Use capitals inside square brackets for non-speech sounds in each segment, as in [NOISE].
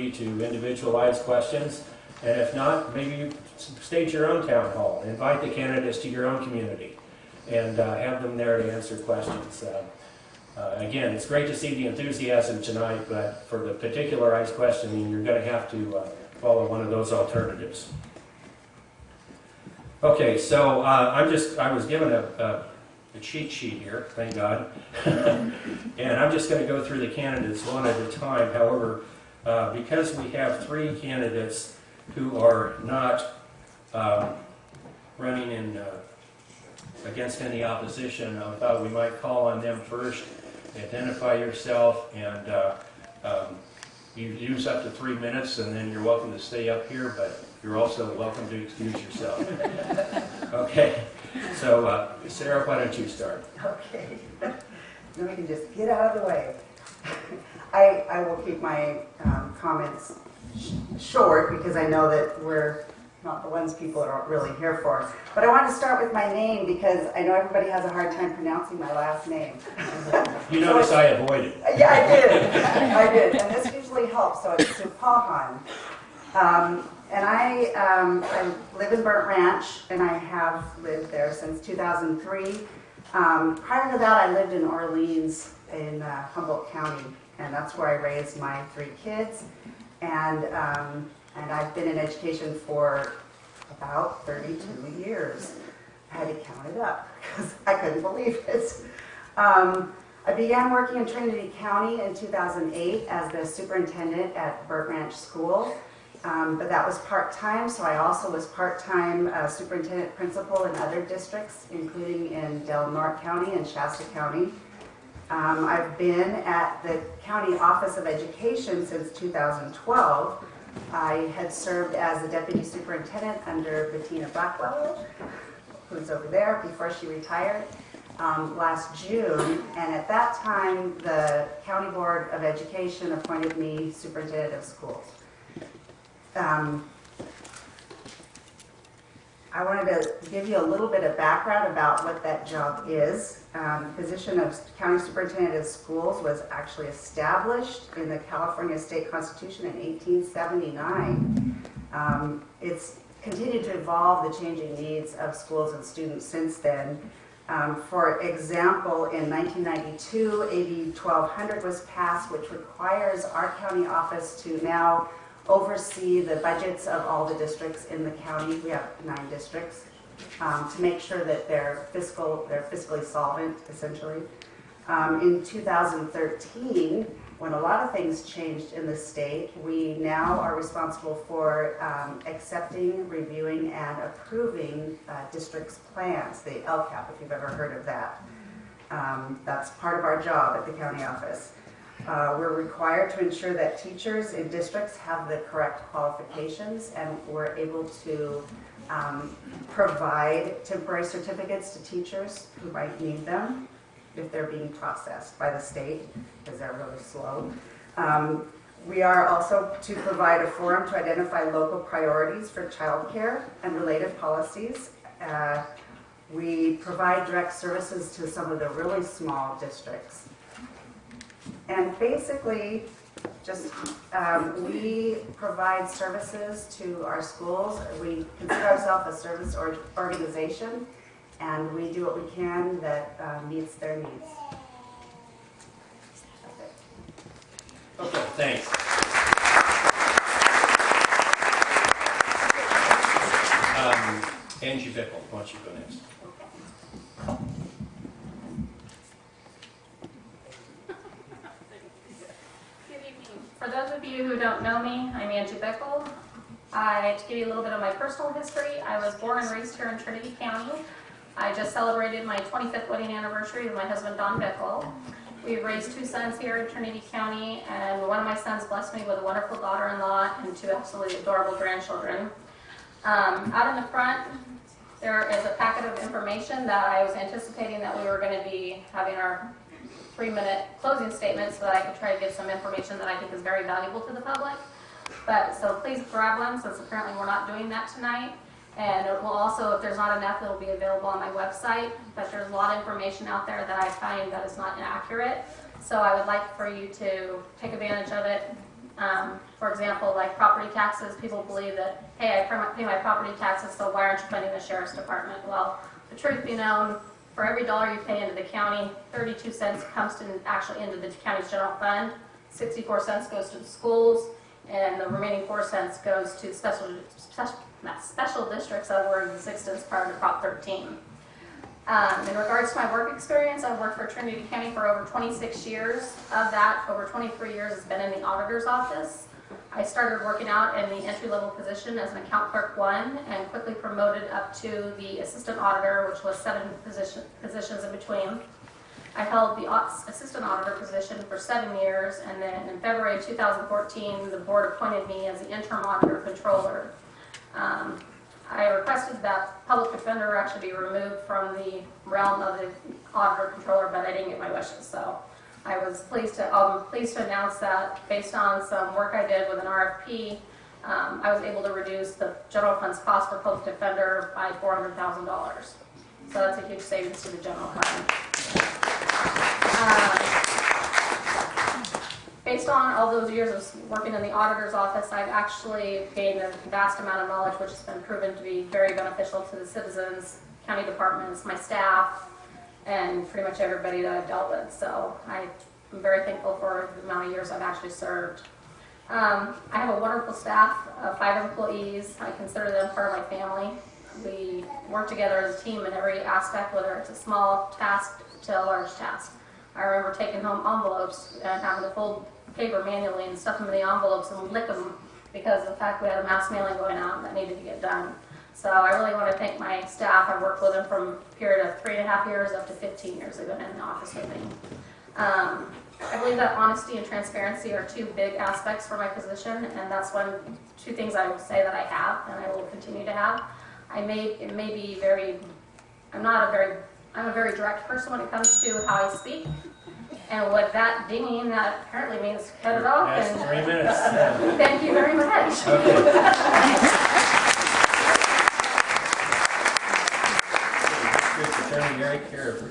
opportunity to individualize questions. And if not, maybe you stage your own town hall, invite the candidates to your own community, and uh, have them there to answer questions. Uh, uh, Again, it's great to see the enthusiasm tonight, but for the particularized questioning, you're going to have to uh, follow one of those alternatives. Okay, so uh, I'm just, I was given a, a a cheat sheet here, thank God. [LAUGHS] And I'm just going to go through the candidates one at a time. However, uh, because we have three candidates who are not um, running in, uh, against any opposition, I thought we might call on them first. Identify yourself and uh, um, you use up to three minutes and then you're welcome to stay up here, but you're also welcome to excuse yourself. [LAUGHS] Okay, so uh, Sarah, why don't you start? Okay. [LAUGHS] Then we can just get out of the way. [LAUGHS] I, I will keep my um, comments sh- short because I know that we're not the ones people are really here for. But I want to start with my name because I know everybody has a hard time pronouncing my last name. You notice I avoided. Yeah, I did. I did. And this usually helps, so it's Supahan. Um, and I, um, I live in Burnt Ranch, and I have lived there since 2003. Um, prior to that, I lived in Orleans in uh, Humboldt County, and that's where I raised my three kids. And, um, and I've been in education for about 32 years. I had to count it up because I couldn't believe it. Um, I began working in Trinity County in 2008 as the superintendent at Burnt Ranch School. Um, but that was part-time, so I also was part-time uh, superintendent principal in other districts, including in Del Norte County and Shasta County. Um, I've been at the County Office of Education since 2012. I had served as the deputy superintendent under Bettina Blackwell, who's over there, before she retired um, last June. And at that time, the County Board of Education appointed me superintendent of schools. Um, I wanted to give you a little bit of background about what that job is. Um, the position of county superintendent of schools was actually established in the California State Constitution in 1879. Um, it's continued to evolve the changing needs of schools and students since then. Um, for example, in 1992, AB 1200 was passed, which requires our county office to now oversee the budgets of all the districts in the county. We have nine districts um, to make sure that they're fiscal, they're fiscally solvent, essentially. Um, in 2013, when a lot of things changed in the state, we now are responsible for um, accepting, reviewing, and approving uh, districts' plans, the LCAP, if you've ever heard of that. Um, that's part of our job at the county office. Uh, we're required to ensure that teachers in districts have the correct qualifications and we're able to um, provide temporary certificates to teachers who might need them if they're being processed by the state because they're really slow. Um, we are also to provide a forum to identify local priorities for childcare and related policies. Uh, we provide direct services to some of the really small districts and basically, just, um, we provide services to our schools. We consider ourselves a service or organization, and we do what we can that uh, meets their needs. Okay, thanks. Um, Angie Bickle, why don't you go next? Good evening. For those of you who don't know Angie Bickle. I, to give you a little bit of my personal history, I was born and raised here in Trinity County. I just celebrated my 25th wedding anniversary with my husband Don Bickle. We've raised two sons here in Trinity County, and one of my sons blessed me with a wonderful daughter-in-law and two absolutely adorable grandchildren. Um, out in the front, there is a packet of information that I was anticipating that we were going to be having our three-minute closing statement so that I could try to give some information that I think is very valuable to the public. But, so please grab one, since apparently we're not doing that tonight. And it will also, if there's not enough, it'll be available on my website. But there's a lot of information out there that I find that is not inaccurate. So I would like for you to take advantage of it. Um, for example, like property taxes, people believe that, hey, I pay my property taxes, so why aren't you funding the sheriff's department? Well, the truth be known, for every dollar you pay into the county, 32 cents comes to, actually into the county's general fund, 64 cents goes to the schools, and the remaining 4 cents goes to special, special, special districts that were in existence prior to Prop 13. Um, in regards to my work experience, I've worked for Trinity County for over 26 years. Of that, over 23 years has been in the auditor's office. I started working out in the entry-level position as an account clerk one and quickly promoted up to the assistant auditor, which was seven position, positions in between. I held the assistant auditor position for seven years, and then in February 2014, the board appointed me as the interim auditor controller. Um, I requested that public defender actually be removed from the realm of the auditor controller, but I didn't get my wishes, so I was pleased to, I'm pleased to announce that based on some work I did with an RFP, um, I was able to reduce the general fund's cost for public defender by $400,000. So that's a huge savings to the general fund. Um, Based on all those years of working in the auditor's office, I've actually gained a vast amount of knowledge, which has been proven to be very beneficial to the citizens, county departments, my staff, and pretty much everybody that I've dealt with. So I'm very thankful for the amount of years I've actually served. Um, I have a wonderful staff, of five employees. I consider them part of my family. We work together as a team in every aspect, whether it's a small task to a large task. I remember taking home envelopes and having to fold paper manually and stuff them in the envelopes and lick them because of the fact we had a mass mailing going out that needed to get done. So I really want to thank my staff. I worked with them from a period of three and a half years up to 15 years been in the office with me. Um, I believe that honesty and transparency are two big aspects for my position, and that's one, two things I will say that I have and I will continue to have. I may, it may be very, I'm not a very, I'm a very direct person when it comes to how I speak. And with that dinging, that apparently means cut it off That's and three minutes. [LAUGHS] thank you very much. Okay. District Attorney Gary Carver.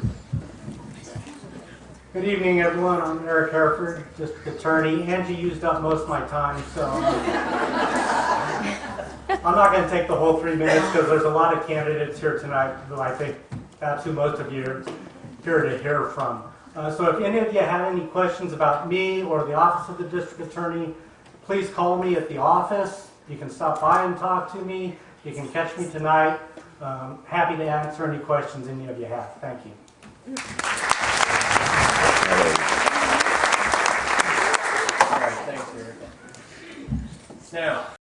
Good evening, everyone. I'm Eric Heryford, District Attorney. Angie used up most of my time, so I'm [LAUGHS] not going to take the whole three minutes because there's a lot of candidates here tonight who I think that's who most of you are here to hear from. Uh, So if any of you have any questions about me or the Office of the District Attorney, please call me at the office. You can stop by and talk to me. You can catch me tonight. Um, Happy to answer any questions any of you have. Thank you.